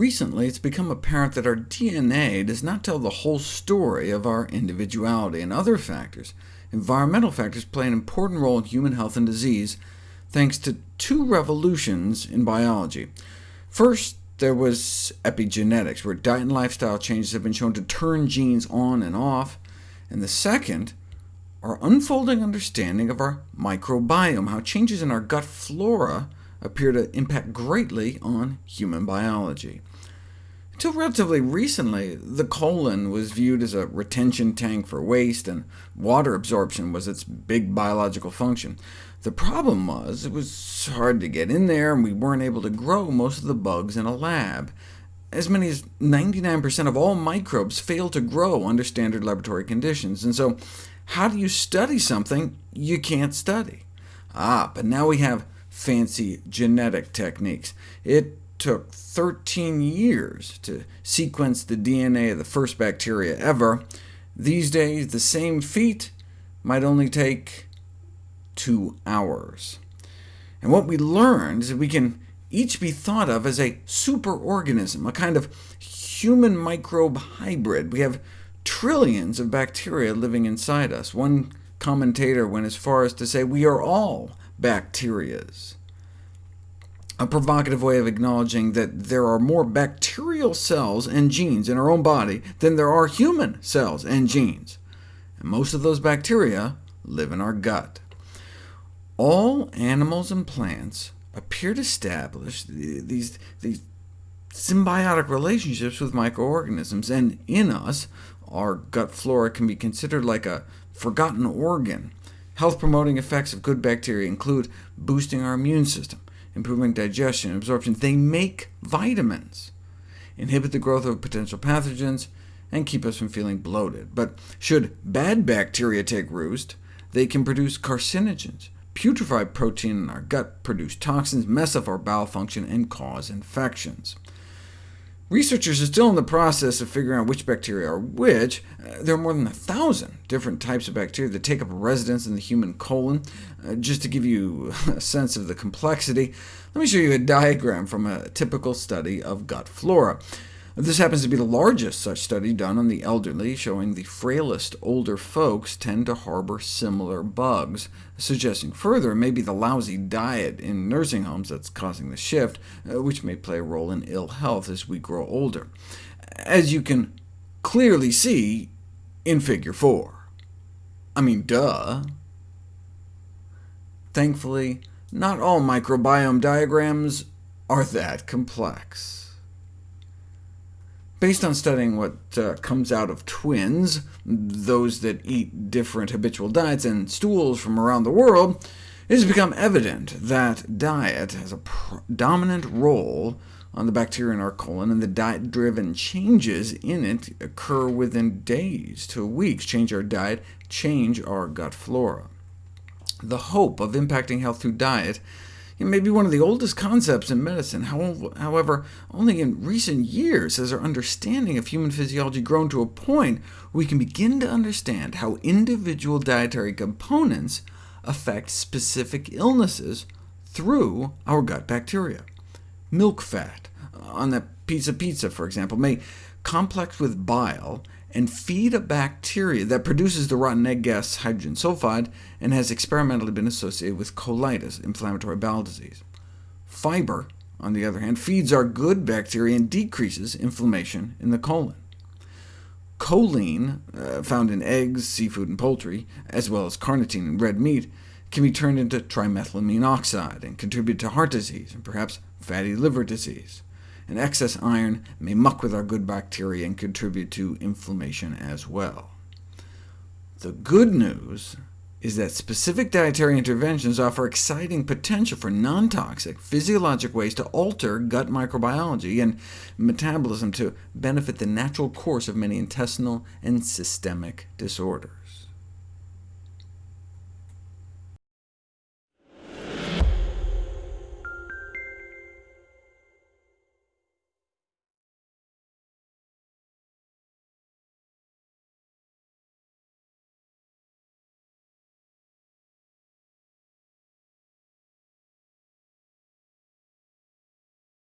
Recently, it's become apparent that our DNA does not tell the whole story of our individuality, and other factors, environmental factors, play an important role in human health and disease, thanks to two revolutions in biology. First, there was epigenetics, where diet and lifestyle changes have been shown to turn genes on and off. And the second, our unfolding understanding of our microbiome, how changes in our gut flora appear to impact greatly on human biology. Until relatively recently, the colon was viewed as a retention tank for waste, and water absorption was its big biological function. The problem was it was hard to get in there, and we weren't able to grow most of the bugs in a lab. As many as 99% of all microbes fail to grow under standard laboratory conditions, and so how do you study something you can't study? Ah, but now we have fancy genetic techniques. It took 13 years to sequence the DNA of the first bacteria ever. These days, the same feat might only take two hours. And what we learned is that we can each be thought of as a superorganism, a kind of human microbe hybrid. We have trillions of bacteria living inside us. One commentator went as far as to say we are all bacterias a provocative way of acknowledging that there are more bacterial cells and genes in our own body than there are human cells and genes, and most of those bacteria live in our gut. All animals and plants appear to establish these, these symbiotic relationships with microorganisms, and in us, our gut flora can be considered like a forgotten organ. Health-promoting effects of good bacteria include boosting our immune system, improving digestion and absorption. They make vitamins, inhibit the growth of potential pathogens, and keep us from feeling bloated. But should bad bacteria take roost, they can produce carcinogens, putrefy protein in our gut, produce toxins, mess up our bowel function, and cause infections. Researchers are still in the process of figuring out which bacteria are which. Uh, there are more than a thousand different types of bacteria that take up residence in the human colon. Uh, just to give you a sense of the complexity, let me show you a diagram from a typical study of gut flora. This happens to be the largest such study done on the elderly, showing the frailest older folks tend to harbor similar bugs, suggesting further it may be the lousy diet in nursing homes that's causing the shift, uh, which may play a role in ill health as we grow older, as you can clearly see in Figure 4. I mean, duh. Thankfully, not all microbiome diagrams are that complex. Based on studying what uh, comes out of twins, those that eat different habitual diets and stools from around the world, it has become evident that diet has a dominant role on the bacteria in our colon, and the diet-driven changes in it occur within days to weeks. Change our diet, change our gut flora. The hope of impacting health through diet it may be one of the oldest concepts in medicine. However, only in recent years has our understanding of human physiology grown to a point where we can begin to understand how individual dietary components affect specific illnesses through our gut bacteria. Milk fat uh, on that piece of pizza, for example, may complex with bile and feed a bacteria that produces the rotten egg gas hydrogen sulfide and has experimentally been associated with colitis, inflammatory bowel disease. Fiber, on the other hand, feeds our good bacteria and decreases inflammation in the colon. Choline, uh, found in eggs, seafood, and poultry, as well as carnitine in red meat, can be turned into trimethylamine oxide and contribute to heart disease and perhaps fatty liver disease and excess iron may muck with our good bacteria and contribute to inflammation as well. The good news is that specific dietary interventions offer exciting potential for non-toxic, physiologic ways to alter gut microbiology and metabolism to benefit the natural course of many intestinal and systemic disorders.